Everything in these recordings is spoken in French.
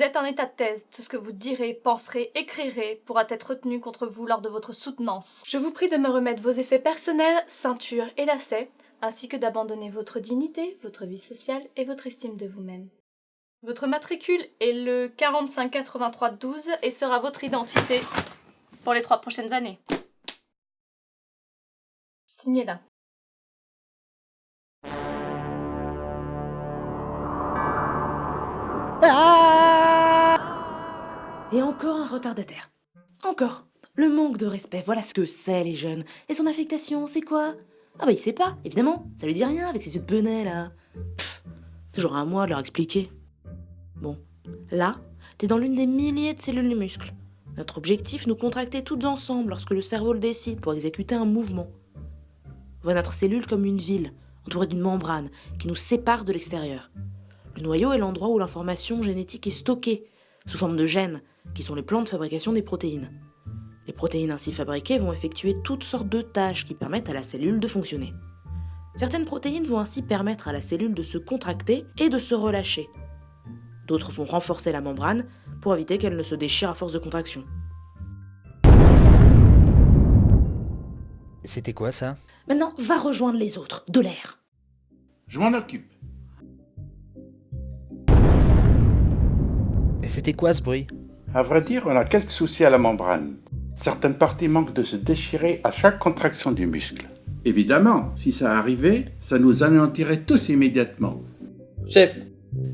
Vous êtes en état de thèse, tout ce que vous direz, penserez, écrirez pourra être retenu contre vous lors de votre soutenance. Je vous prie de me remettre vos effets personnels, ceinture et lacets, ainsi que d'abandonner votre dignité, votre vie sociale et votre estime de vous-même. Votre matricule est le 458312 et sera votre identité pour les trois prochaines années. Signez-la. Et encore un retardataire. Encore. Le manque de respect, voilà ce que c'est les jeunes. Et son affectation, c'est quoi? Ah bah il sait pas, évidemment. Ça lui dit rien avec ses yeux de benet là. Pff, toujours à moi de leur expliquer. Bon, là, t'es dans l'une des milliers de cellules du muscle. Notre objectif, nous contracter toutes ensemble lorsque le cerveau le décide pour exécuter un mouvement. Voit notre cellule comme une ville, entourée d'une membrane qui nous sépare de l'extérieur. Le noyau est l'endroit où l'information génétique est stockée, sous forme de gènes, qui sont les plans de fabrication des protéines. Les protéines ainsi fabriquées vont effectuer toutes sortes de tâches qui permettent à la cellule de fonctionner. Certaines protéines vont ainsi permettre à la cellule de se contracter et de se relâcher. D'autres vont renforcer la membrane pour éviter qu'elle ne se déchire à force de contraction. C'était quoi ça? Maintenant, va rejoindre les autres, de l'air. Je m'en occupe. Et c'était quoi ce bruit? À vrai dire, on a quelques soucis à la membrane. Certaines parties manquent de se déchirer à chaque contraction du muscle. Évidemment, si ça arrivait, ça nous anéantirait tous immédiatement. Chef,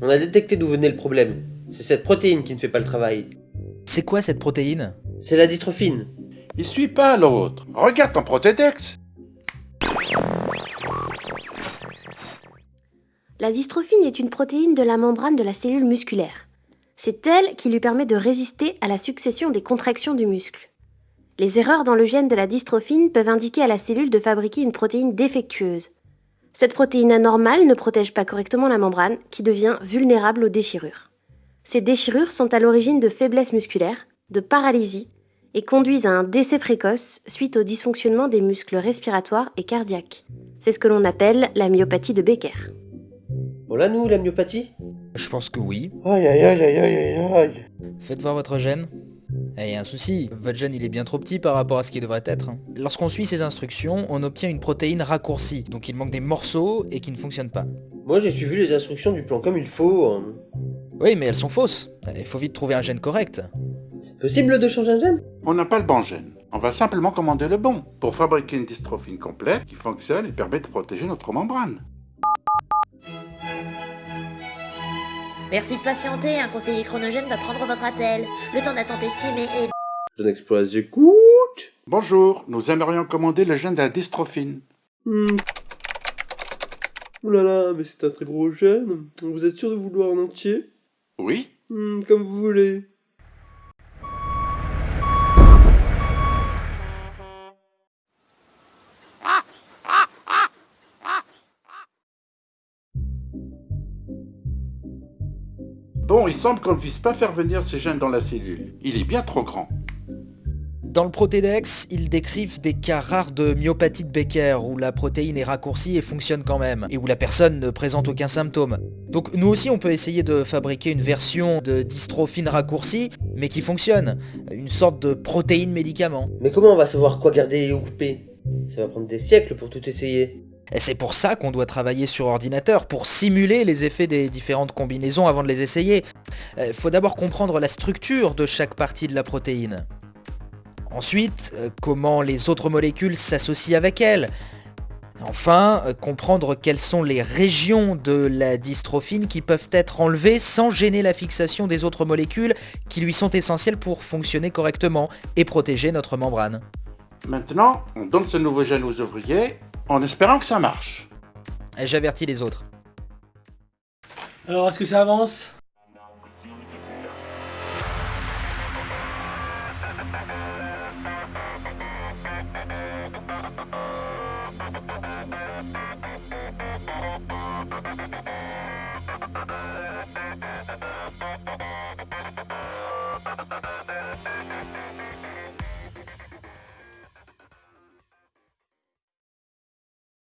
on a détecté d'où venait le problème. C'est cette protéine qui ne fait pas le travail. C'est quoi cette protéine? C'est la dystrophine. Il suit pas l'autre. Regarde ton protédex. La dystrophine est une protéine de la membrane de la cellule musculaire. C'est elle qui lui permet de résister à la succession des contractions du muscle. Les erreurs dans le gène de la dystrophine peuvent indiquer à la cellule de fabriquer une protéine défectueuse. Cette protéine anormale ne protège pas correctement la membrane, qui devient vulnérable aux déchirures. Ces déchirures sont à l'origine de faiblesse musculaire, de paralysie, et conduisent à un décès précoce suite au dysfonctionnement des muscles respiratoires et cardiaques. C'est ce que l'on appelle la myopathie de Becker. Bon là, nous, la myopathie? Je pense que oui. Aïe aïe aïe aïe aïe aïe aïe. Faites voir votre gène. Eh, y a un souci, votre gène il est bien trop petit par rapport à ce qu'il devrait être. hein. Lorsqu'on suit ces instructions, on obtient une protéine raccourcie, donc il manque des morceaux et qui ne fonctionnent pas. Moi, j'ai suivi les instructions du plan comme il faut. hein. Oui, mais elles sont fausses. Il faut vite trouver un gène correct. C'est possible de changer un gène? On n'a pas le bon gène. On va simplement commander le bon pour fabriquer une dystrophine complète qui fonctionne et permet de protéger notre membrane. Merci de patienter, un conseiller chronogène va prendre votre appel. Le temps d'attente estimé est... Jeune Express, j'écoute. Bonjour, nous aimerions commander le gène de la dystrophine. Hmm. Ouh là là, mais c'est un très gros gène. Vous êtes sûr de vouloir en entier? Oui Hmm, Comme vous voulez. Bon, il semble qu'on ne puisse pas faire venir ce gène dans la cellule. Il est bien trop grand. Dans le Protédex, ils décrivent des cas rares de myopathie de Becker, où la protéine est raccourcie et fonctionne quand même, et où la personne ne présente aucun symptôme. Donc nous aussi on peut essayer de fabriquer une version de dystrophine raccourcie, mais qui fonctionne. Une sorte de protéine médicament. Mais comment on va savoir quoi garder et où couper? Ça va prendre des siècles pour tout essayer. Et c'est pour ça qu'on doit travailler sur ordinateur, pour simuler les effets des différentes combinaisons avant de les essayer. Euh, faut d'abord comprendre la structure de chaque partie de la protéine. Ensuite, euh, comment les autres molécules s'associent avec elle. Enfin, euh, comprendre quelles sont les régions de la dystrophine qui peuvent être enlevées sans gêner la fixation des autres molécules qui lui sont essentielles pour fonctionner correctement et protéger notre membrane. Maintenant, on donne ce nouveau gène aux ouvriers en espérant que ça marche. J'avertis les autres. Alors, est-ce que ça avance?